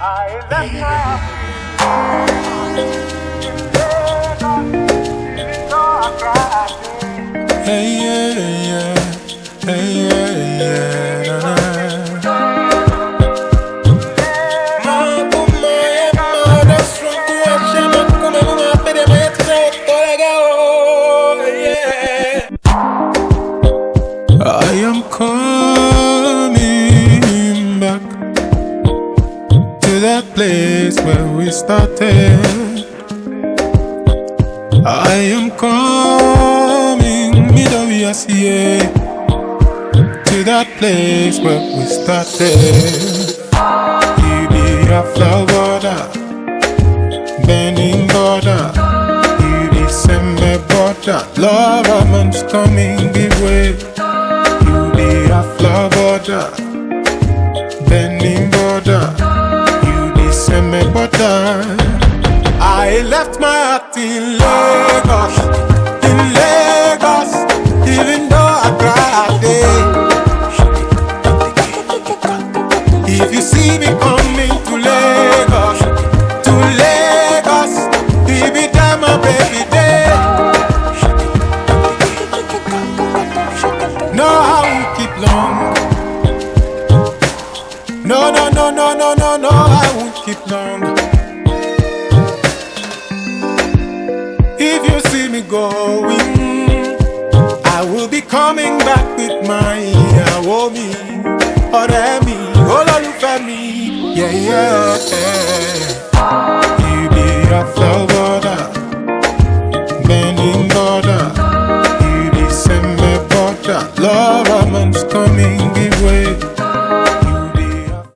I Hey, yeah, yeah. Hey, yeah, yeah. Mambo maya, mada, that place where we started. I am coming, are see to that place where we started. You be a flower border, bending border. You be semi border, love a man's coming give way. You be a flower border, I left my heart in Lagos, in Lagos, even though I cried there. If you see me coming to Lagos, to Lagos, baby, time my baby there. No, I won't keep long. No, no, no, no, no, no, no, I won't keep long. Me going, I will be coming back with my ìyàwó mi, ọ̀rẹ́ mi, olólùfẹ́ yeah, yeah. You be a flower love man's coming give way.